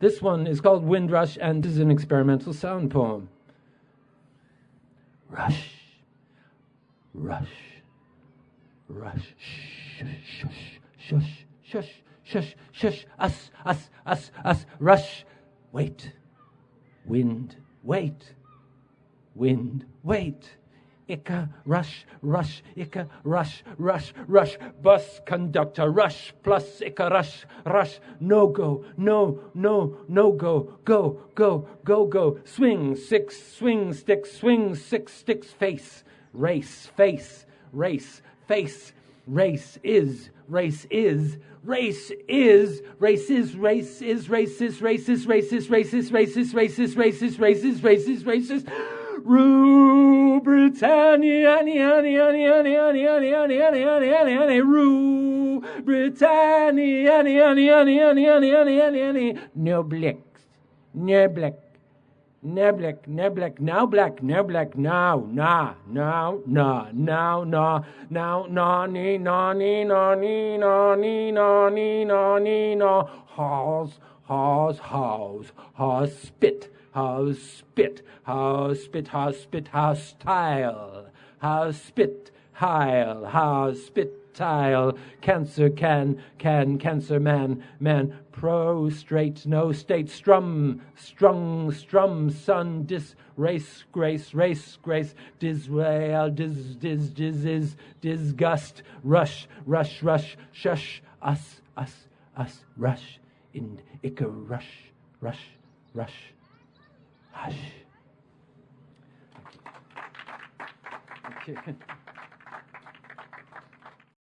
This one is called Windrush and is an experimental sound poem. Rush, rush, rush, shush, shush, shush, shush, shush, us, us, us, us, rush, wait, wind, wait, wind, wait. Ika, rush, rush, Ika, rush, rush, rush, bus conductor, rush, plus Ika, rush, rush, no go, no, no, no go, go, go, go, go, swing, six, swing, sticks, swing, six, sticks, face, race, face, race, face, race is, race is, race is, race is, race is, race is, race is, race is, race is, race is, race is, race is, race is, race is, race is, Rue Britannia, Rue Britannia, no blacks, no black. No black, no black, now black, no black, now, nah, now, nah, now, nah, now, nah, nee, nah, nee, nah, nee, nah, nee, nah, nee, nah, nee, nah, haws, haws, haws, haws, spit, haws, spit, haws, spit, haws, spit, haws, style, haws, spit, hile, haws, spit, tile, cancer can, can, cancer man, man, prostrate, no state, strum, strung, strum, sun, dis, race, grace, race, grace, disrail, dis, dis, dis, is, disgust, rush, rush, rush, shush, us, us, us, rush, in, icka, rush, rush, rush, Hush. Thank you. Thank you.